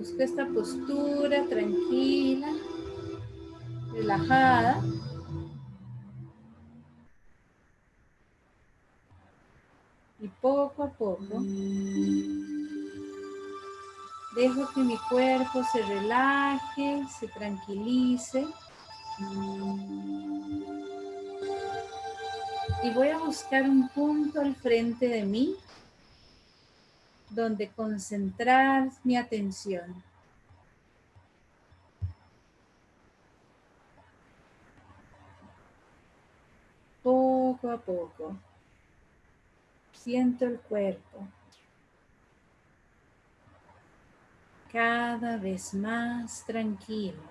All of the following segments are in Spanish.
Busco esta postura tranquila, relajada. Y poco a poco dejo que mi cuerpo se relaje, se tranquilice. Y voy a buscar un punto al frente de mí donde concentrar mi atención. Poco a poco siento el cuerpo cada vez más tranquilo,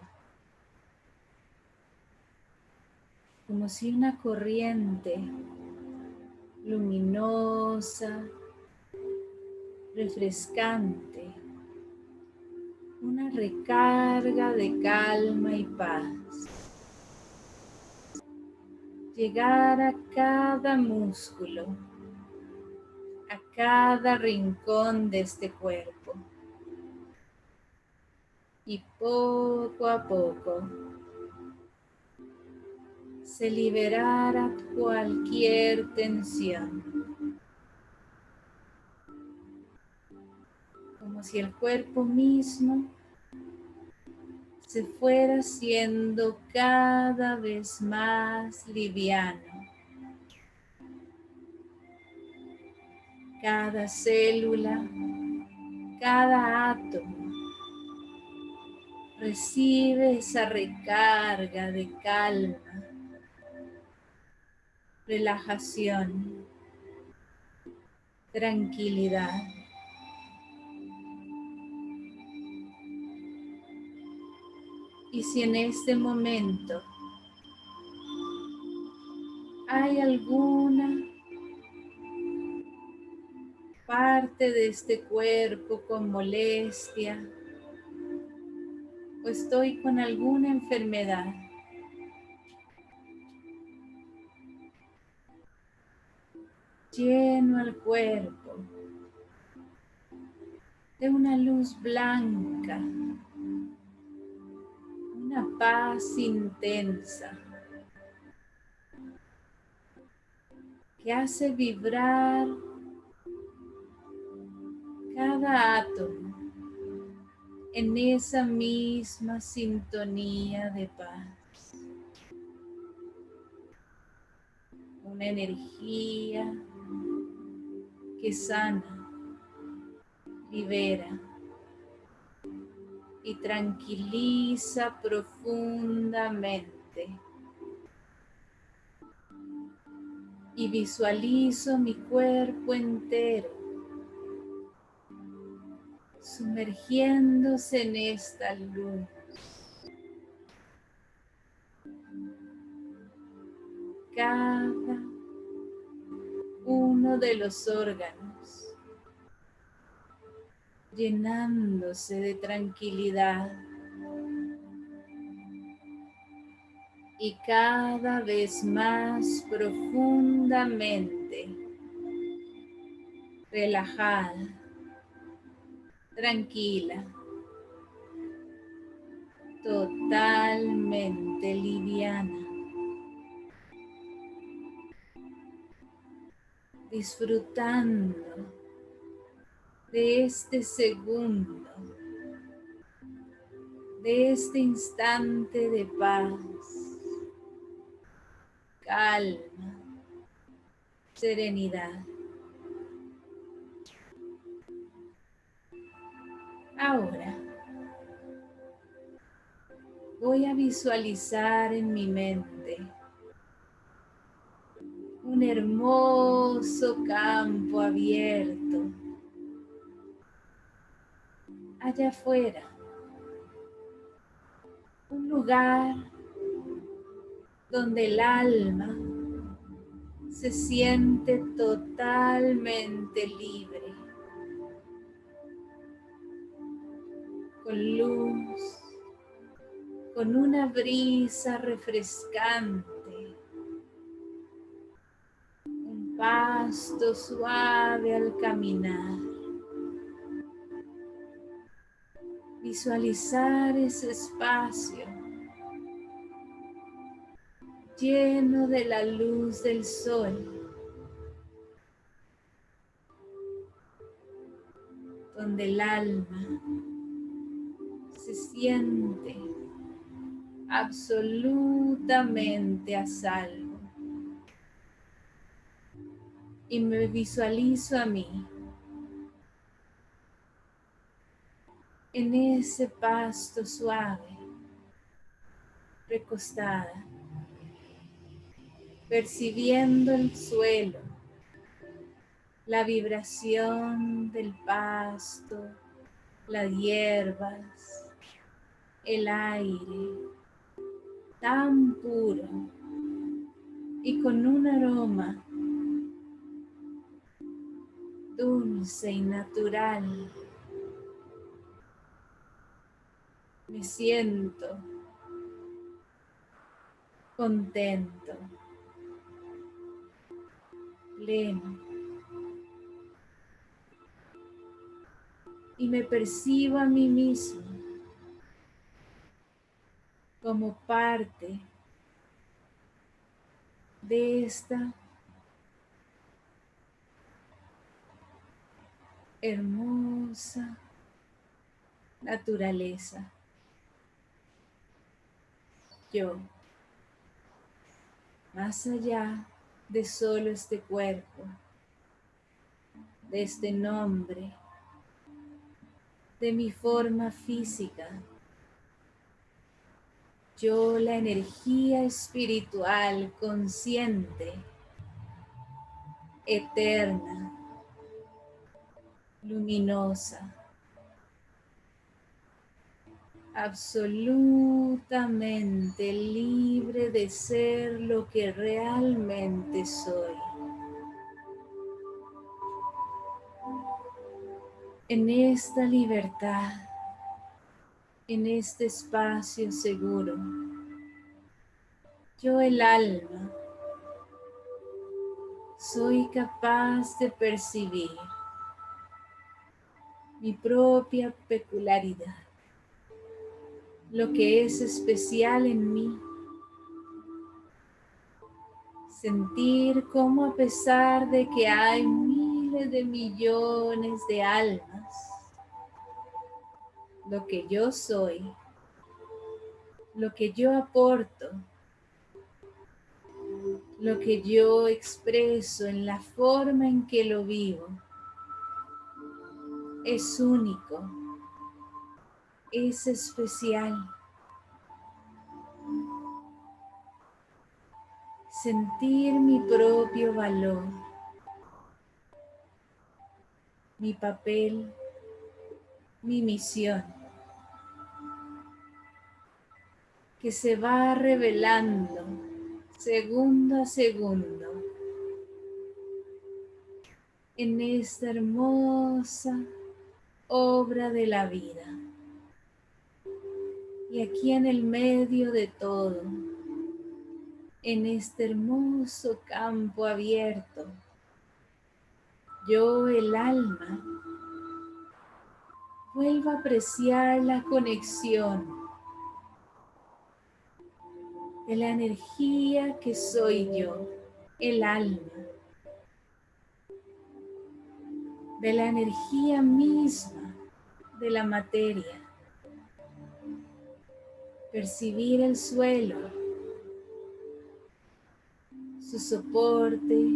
como si una corriente luminosa refrescante, una recarga de calma y paz. Llegar a cada músculo, a cada rincón de este cuerpo. Y poco a poco se liberara cualquier tensión. Si el cuerpo mismo se fuera haciendo cada vez más liviano. Cada célula, cada átomo recibe esa recarga de calma, relajación, tranquilidad. Y si en este momento hay alguna parte de este cuerpo con molestia o estoy con alguna enfermedad, lleno el cuerpo de una luz blanca una paz intensa que hace vibrar cada átomo en esa misma sintonía de paz. Una energía que sana, libera y tranquiliza profundamente. Y visualizo mi cuerpo entero sumergiéndose en esta luz. Cada uno de los órganos llenándose de tranquilidad y cada vez más profundamente relajada, tranquila, totalmente liviana. disfrutando de este segundo, de este instante de paz, calma, serenidad. Ahora voy a visualizar en mi mente un hermoso campo abierto allá afuera. Un lugar donde el alma se siente totalmente libre, con luz, con una brisa refrescante, un pasto suave al caminar Visualizar ese espacio lleno de la luz del sol. donde el alma se siente absolutamente a salvo. Y me visualizo a mí en ese pasto suave, recostada, percibiendo el suelo, la vibración del pasto, las hierbas, el aire, tan puro y con un aroma dulce y natural. Me siento contento, pleno. Y me percibo a mí mismo como parte de esta hermosa naturaleza. Yo, más allá de solo este cuerpo, de este nombre, de mi forma física, yo la energía espiritual consciente, eterna, luminosa, absolutamente libre de ser lo que realmente soy. En esta libertad en este espacio seguro. Yo el alma soy capaz de percibir mi propia peculiaridad, lo que es especial en mí. Sentir cómo a pesar de que hay miles de millones de almas, lo que yo soy, lo que yo aporto, lo que yo expreso en la forma en que lo vivo, es único, es especial. Sentir mi propio valor, mi papel, mi misión. que se va revelando segundo a segundo en esta hermosa obra de la vida. Y aquí en el medio de todo, en este hermoso campo abierto, yo el alma vuelvo a apreciar la conexión de la energía que soy yo, el alma, de la energía misma de la materia. Percibir el suelo, su soporte,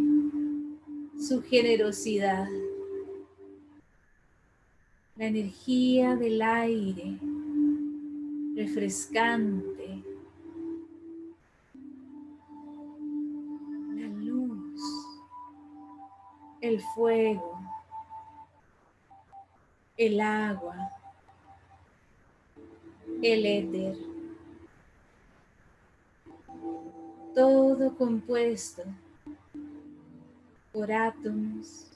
su generosidad, la energía del aire refrescante el fuego, el agua, el éter, todo compuesto por átomos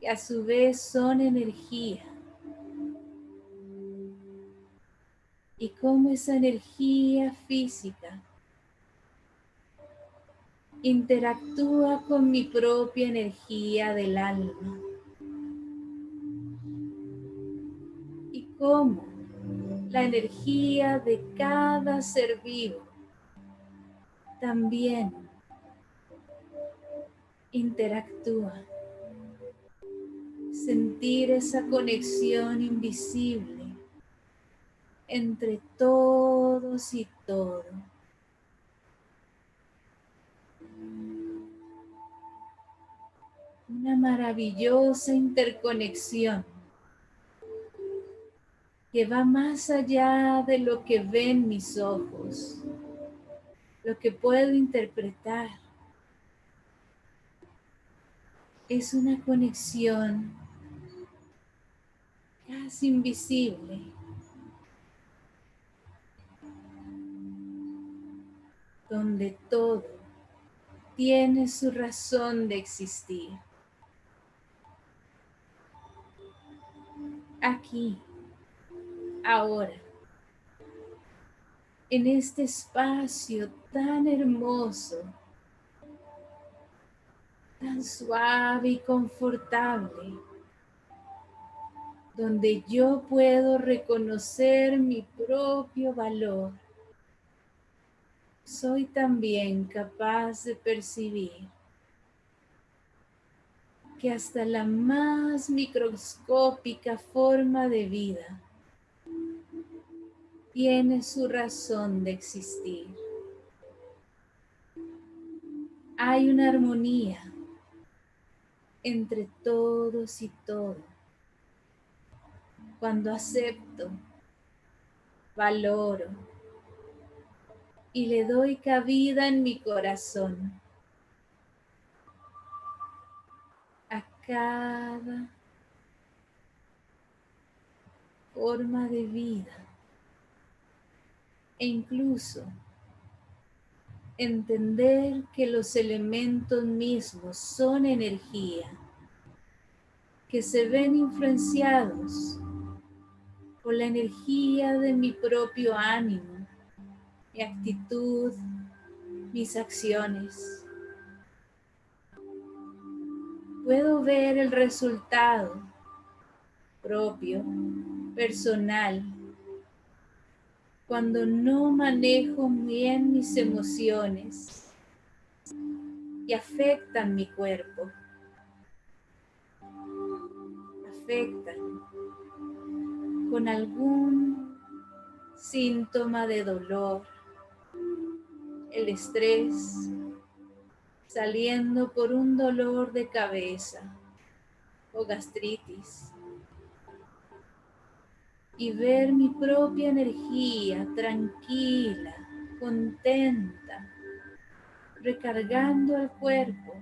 que a su vez son energía. Y cómo esa energía física interactúa con mi propia energía del alma. Y cómo la energía de cada ser vivo también interactúa. Sentir esa conexión invisible entre todos y todo. Una maravillosa interconexión que va más allá de lo que ven mis ojos, lo que puedo interpretar. Es una conexión casi invisible. donde todo tiene su razón de existir. Aquí ahora, en este espacio tan hermoso, tan suave y confortable, donde yo puedo reconocer mi propio valor, soy también capaz de percibir que hasta la más microscópica forma de vida tiene su razón de existir. Hay una armonía entre todos y todo. Cuando acepto, valoro y le doy cabida en mi corazón a cada forma de vida e incluso entender que los elementos mismos son energía, que se ven influenciados por la energía de mi propio ánimo, mi actitud, mis acciones. Puedo ver el resultado propio, personal, cuando no manejo bien mis emociones y afectan mi cuerpo. Afectan con algún síntoma de dolor, el estrés, saliendo por un dolor de cabeza o gastritis y ver mi propia energía tranquila, contenta, recargando el cuerpo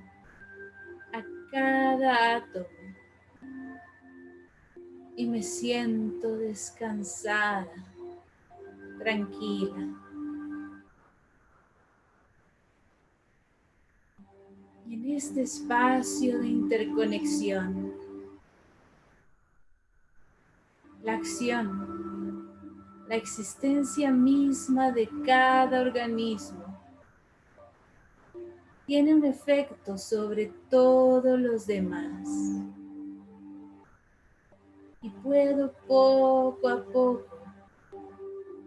a cada átomo y me siento descansada, tranquila. En este espacio de interconexión, la acción, la existencia misma de cada organismo tiene un efecto sobre todos los demás. Y puedo poco a poco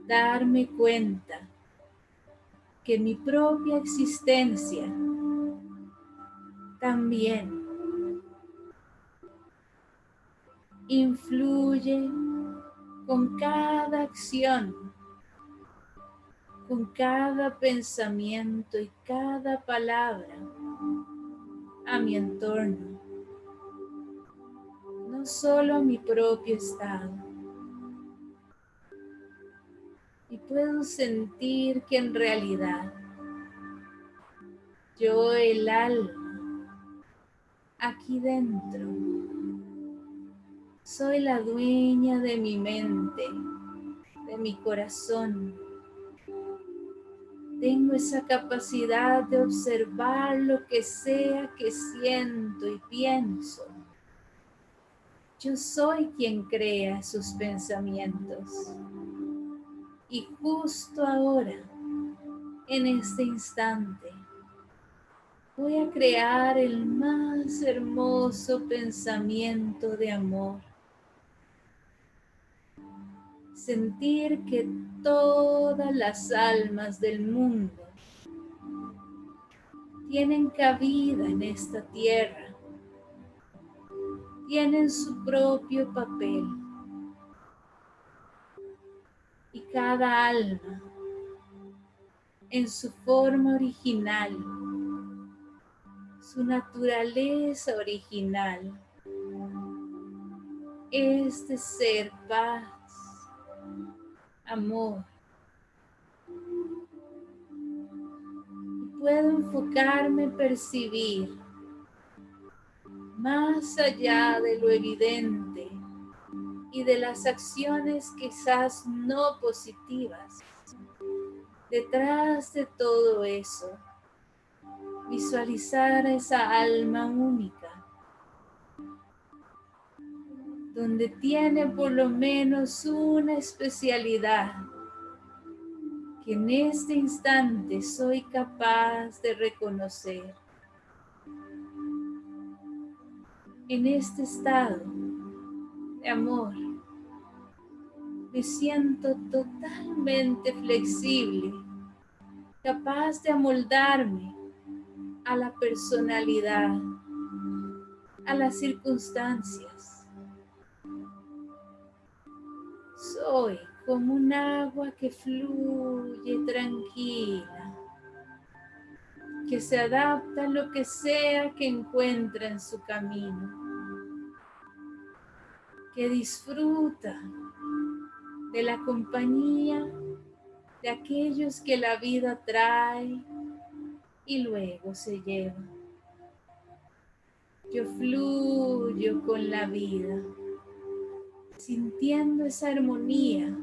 darme cuenta que mi propia existencia también influye con cada acción, con cada pensamiento y cada palabra a mi entorno, no solo a mi propio estado. Y puedo sentir que en realidad yo, el alma, aquí dentro, soy la dueña de mi mente, de mi corazón. Tengo esa capacidad de observar lo que sea que siento y pienso. Yo soy quien crea sus pensamientos. Y justo ahora, en este instante, voy a crear el más hermoso pensamiento de amor sentir que todas las almas del mundo tienen cabida en esta tierra, tienen su propio papel y cada alma en su forma original, su naturaleza original es de ser paz, amor. Y puedo enfocarme, percibir más allá de lo evidente y de las acciones quizás no positivas. Detrás de todo eso, visualizar esa alma única donde tiene por lo menos una especialidad que en este instante soy capaz de reconocer. En este estado de amor, me siento totalmente flexible, capaz de amoldarme a la personalidad, a las circunstancias Soy como un agua que fluye tranquila, que se adapta a lo que sea que encuentra en su camino, que disfruta de la compañía de aquellos que la vida trae y luego se lleva. Yo fluyo con la vida sintiendo esa armonía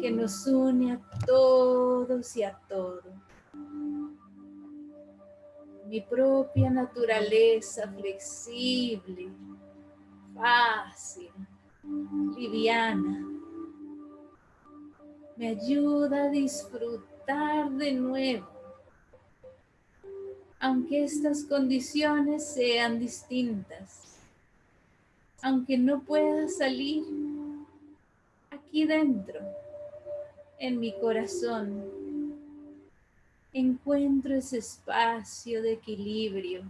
que nos une a todos y a todo. Mi propia naturaleza flexible, fácil, liviana, me ayuda a disfrutar de nuevo, aunque estas condiciones sean distintas aunque no pueda salir, aquí dentro, en mi corazón, encuentro ese espacio de equilibrio.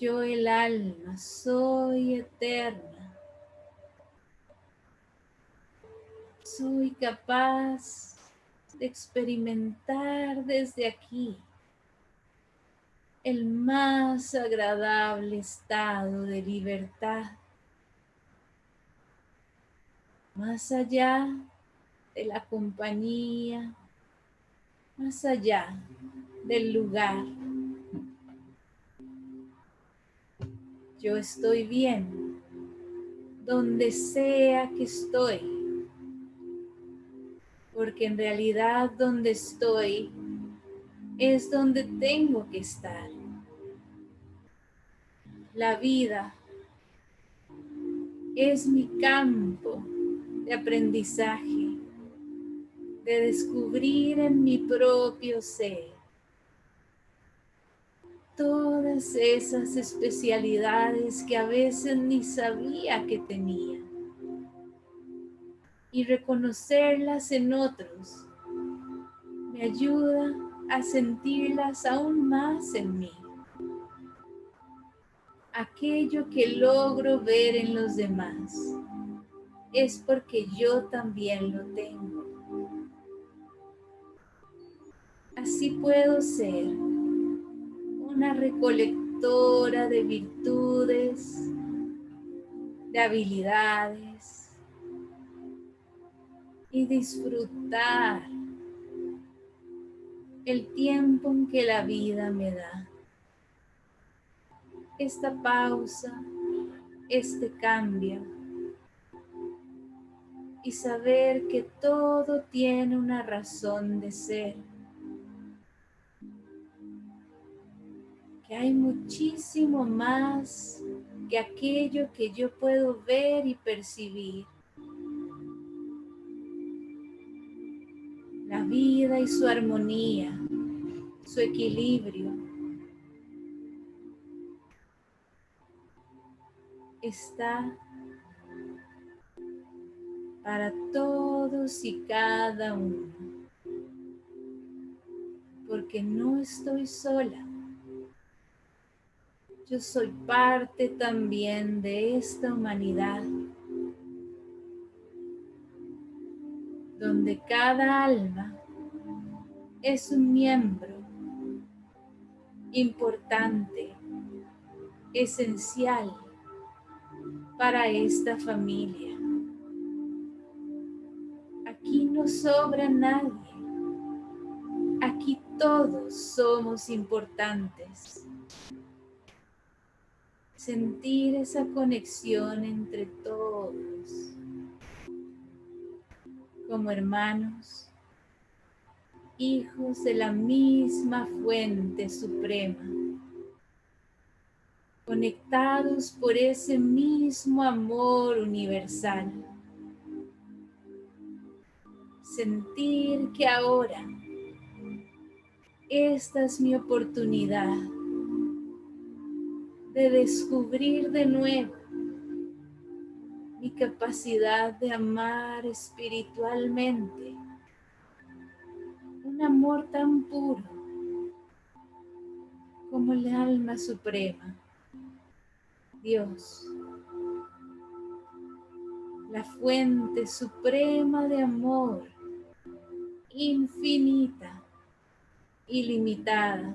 Yo el alma soy eterna. Soy capaz de experimentar desde aquí el más agradable estado de libertad, más allá de la compañía, más allá del lugar. Yo estoy bien donde sea que estoy, porque en realidad donde estoy es donde tengo que estar. La vida es mi campo de aprendizaje, de descubrir en mi propio ser todas esas especialidades que a veces ni sabía que tenía y reconocerlas en otros me ayuda a sentirlas aún más en mí. Aquello que logro ver en los demás es porque yo también lo tengo. Así puedo ser una recolectora de virtudes, de habilidades y disfrutar el tiempo en que la vida me da. Esta pausa, este cambio y saber que todo tiene una razón de ser. Que hay muchísimo más que aquello que yo puedo ver y percibir. La vida y su armonía, su equilibrio. Está para todos y cada uno, porque no estoy sola. Yo soy parte también de esta humanidad, donde cada alma es un miembro importante, esencial para esta familia. Aquí no sobra nadie. Aquí todos somos importantes. Sentir esa conexión entre todos como hermanos, hijos de la misma fuente suprema, conectados por ese mismo amor universal. Sentir que ahora esta es mi oportunidad de descubrir de nuevo mi capacidad de amar espiritualmente. Un amor tan puro como el alma suprema, Dios, la fuente suprema de amor, infinita, ilimitada,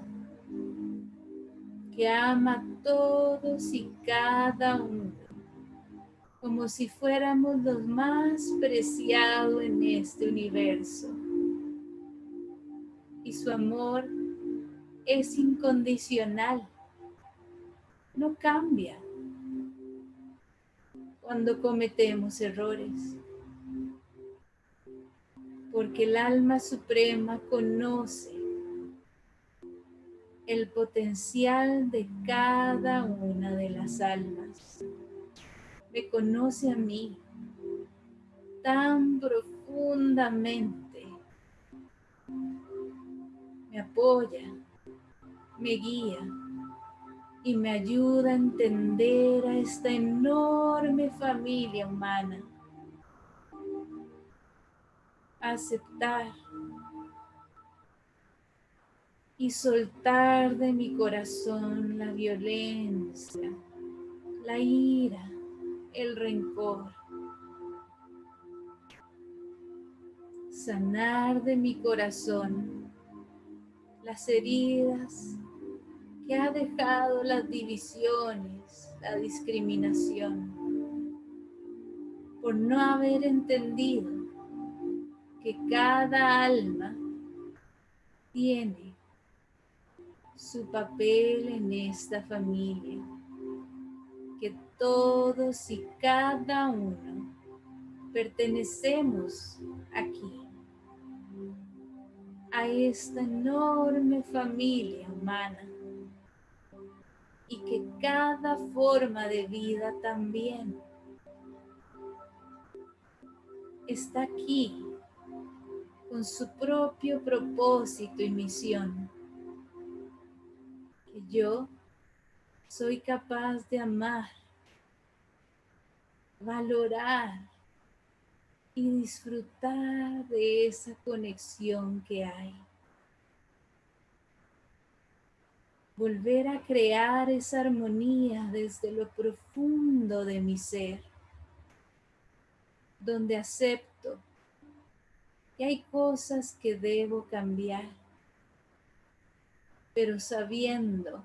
que ama a todos y cada uno como si fuéramos los más preciados en este universo. Y su amor es incondicional, no cambia cuando cometemos errores, porque el alma suprema conoce el potencial de cada una de las almas me conoce a mí tan profundamente. Me apoya, me guía y me ayuda a entender a esta enorme familia humana. Aceptar y soltar de mi corazón la violencia, la ira, el rencor. Sanar de mi corazón las heridas que ha dejado las divisiones, la discriminación, por no haber entendido que cada alma tiene su papel en esta familia que todos y cada uno pertenecemos aquí a esta enorme familia humana y que cada forma de vida también está aquí con su propio propósito y misión. Que yo soy capaz de amar, valorar y disfrutar de esa conexión que hay. Volver a crear esa armonía desde lo profundo de mi ser, donde acepto que hay cosas que debo cambiar, pero sabiendo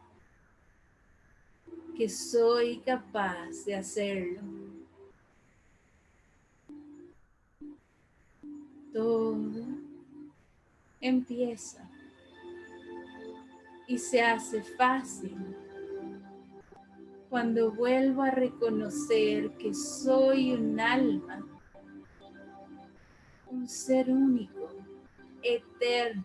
que soy capaz de hacerlo. Todo empieza y se hace fácil cuando vuelvo a reconocer que soy un alma, un ser único, eterno,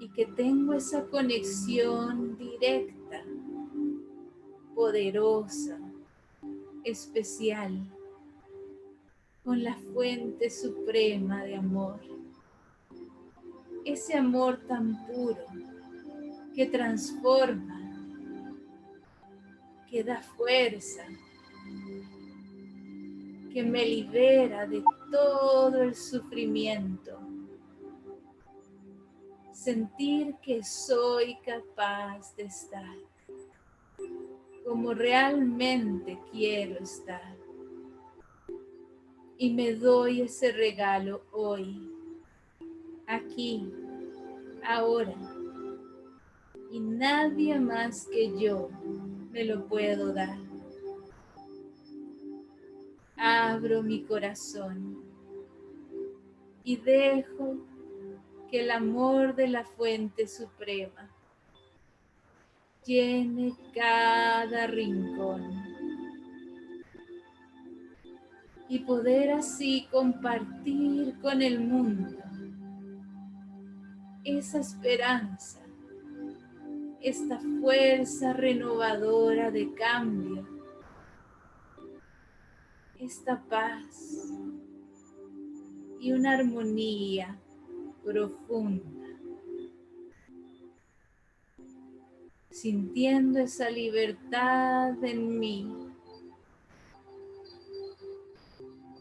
y que tengo esa conexión directa, poderosa, especial, con la fuente suprema de amor. Ese amor tan puro que transforma, que da fuerza, que me libera de todo el sufrimiento. Sentir que soy capaz de estar como realmente quiero estar. Y me doy ese regalo hoy, aquí, ahora. Y nadie más que yo me lo puedo dar. Abro mi corazón y dejo que el amor de la fuente suprema llene cada rincón. Y poder así compartir con el mundo esa esperanza, esta fuerza renovadora de cambio, esta paz y una armonía profunda. Sintiendo esa libertad en mí,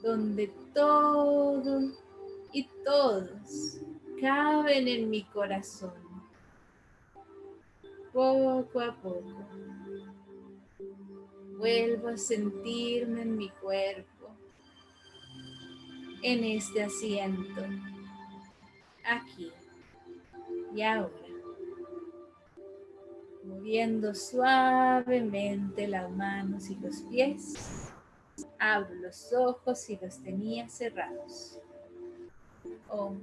donde todo y todos caben en mi corazón, poco a poco. Vuelvo a sentirme en mi cuerpo, en este asiento, aquí y ahora moviendo suavemente las manos y los pies. Abro los ojos y los tenía cerrados. Om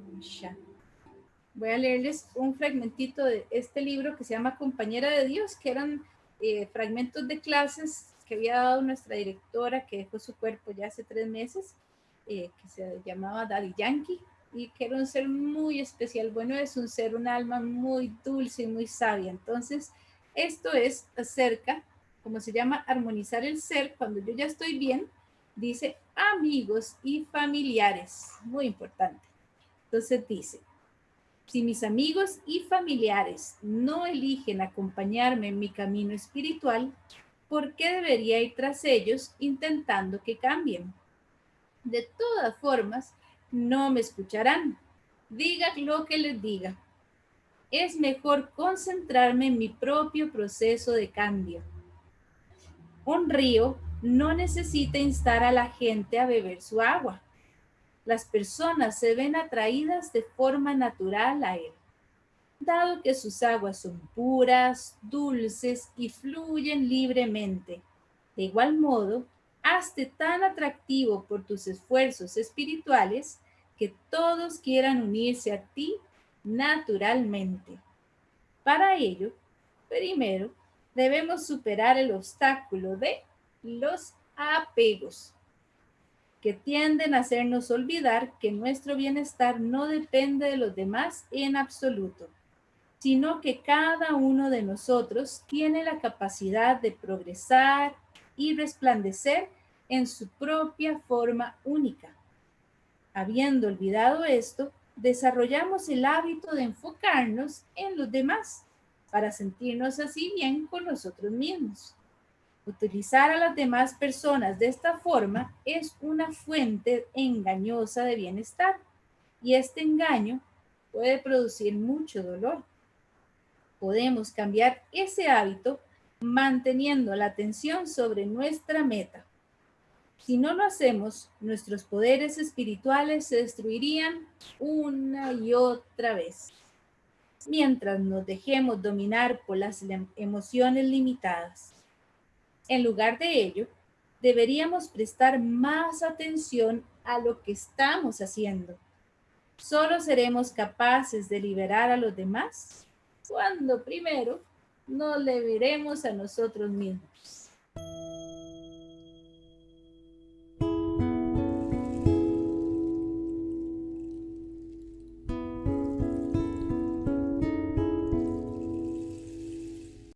Voy a leerles un fragmentito de este libro que se llama Compañera de Dios, que eran eh, fragmentos de clases que había dado nuestra directora que dejó su cuerpo ya hace tres meses, eh, que se llamaba Daddy Yankee y que era un ser muy especial. Bueno, es un ser, un alma muy dulce y muy sabia. Entonces, esto es acerca, como se llama, armonizar el ser. Cuando yo ya estoy bien, dice amigos y familiares. Muy importante. Entonces dice, si mis amigos y familiares no eligen acompañarme en mi camino espiritual, ¿por qué debería ir tras ellos intentando que cambien? De todas formas, no me escucharán. Diga lo que les diga es mejor concentrarme en mi propio proceso de cambio. Un río no necesita instar a la gente a beber su agua. Las personas se ven atraídas de forma natural a él, dado que sus aguas son puras, dulces y fluyen libremente. De igual modo, hazte tan atractivo por tus esfuerzos espirituales que todos quieran unirse a ti naturalmente. Para ello, primero debemos superar el obstáculo de los apegos, que tienden a hacernos olvidar que nuestro bienestar no depende de los demás en absoluto, sino que cada uno de nosotros tiene la capacidad de progresar y resplandecer en su propia forma única. Habiendo olvidado esto, desarrollamos el hábito de enfocarnos en los demás para sentirnos así bien con nosotros mismos. Utilizar a las demás personas de esta forma es una fuente engañosa de bienestar y este engaño puede producir mucho dolor. Podemos cambiar ese hábito manteniendo la atención sobre nuestra meta si no lo hacemos, nuestros poderes espirituales se destruirían una y otra vez. Mientras nos dejemos dominar por las emociones limitadas. En lugar de ello, deberíamos prestar más atención a lo que estamos haciendo. Solo seremos capaces de liberar a los demás cuando primero nos liberemos a nosotros mismos.